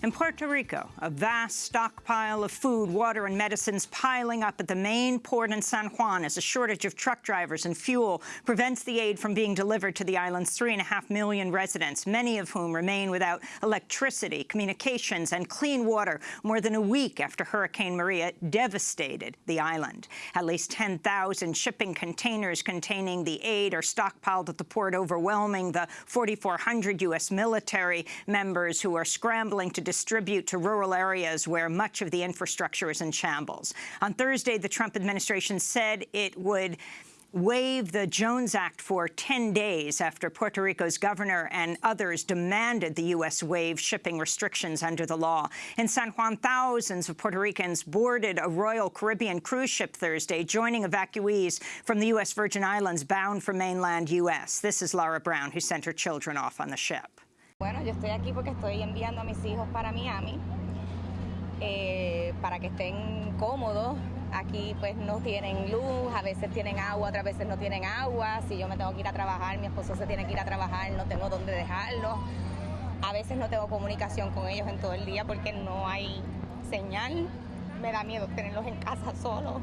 In Puerto Rico, a vast stockpile of food, water and medicines piling up at the main port in San Juan as a shortage of truck drivers and fuel prevents the aid from being delivered to the island's three and a half million residents, many of whom remain without electricity, communications and clean water more than a week after Hurricane Maria devastated the island. At least 10,000 shipping containers containing the aid are stockpiled at the port, overwhelming the 4,400 U.S. military members who are scrambling to distribute to rural areas where much of the infrastructure is in shambles. On Thursday, the Trump administration said it would waive the Jones Act for 10 days after Puerto Rico's governor and others demanded the U.S. waive shipping restrictions under the law. In San Juan, thousands of Puerto Ricans boarded a Royal Caribbean cruise ship Thursday, joining evacuees from the U.S. Virgin Islands bound for mainland U.S. This is Laura Brown, who sent her children off on the ship. Bueno, yo estoy aquí porque estoy enviando a mis hijos para Miami, eh, para que estén cómodos. Aquí pues no tienen luz, a veces tienen agua, otras veces no tienen agua. Si yo me tengo que ir a trabajar, mi esposo se tiene que ir a trabajar, no tengo dónde dejarlo. A veces no tengo comunicación con ellos en todo el día porque no hay señal. Me da miedo tenerlos en casa solos.